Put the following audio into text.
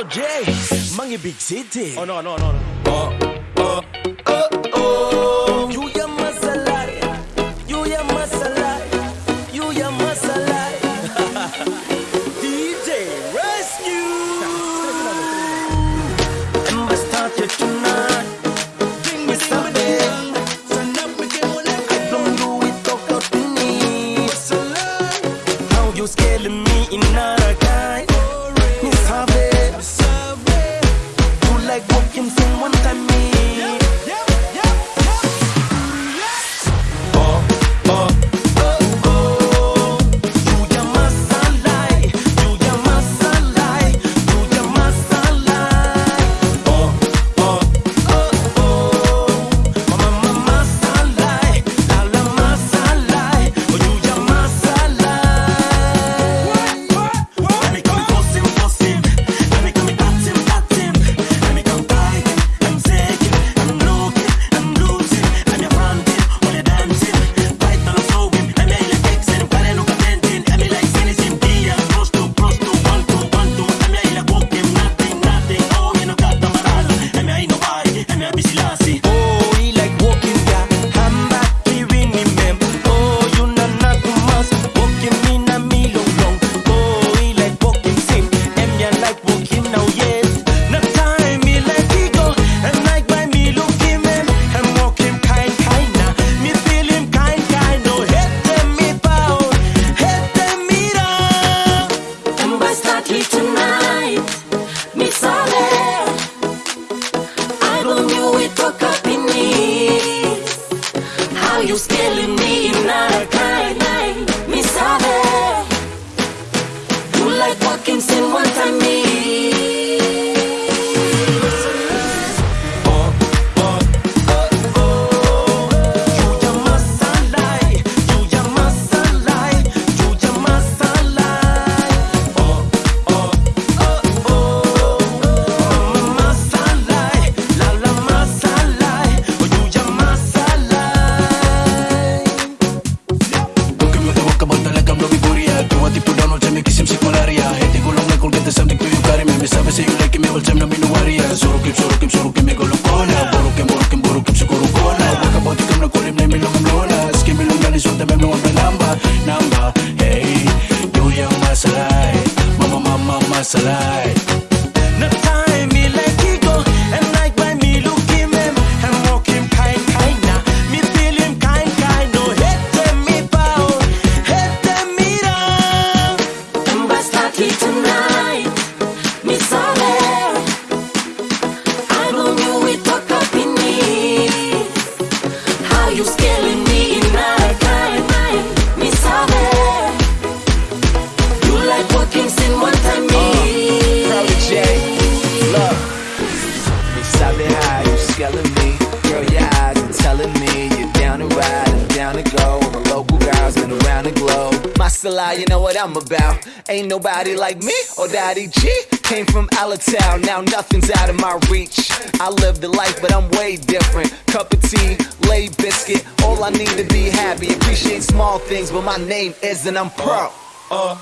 Little J, Mangy big city. Oh no no no no. Oh oh oh oh. alive. around and go. All the local guys been around the globe. My style, you know what I'm about. Ain't nobody like me or Daddy G. Came from out of town, now nothing's out of my reach. I live the life, but I'm way different. Cup of tea, lay biscuit. All I need to be happy. Appreciate small things, but my name isn't. I'm pro. Uh, uh.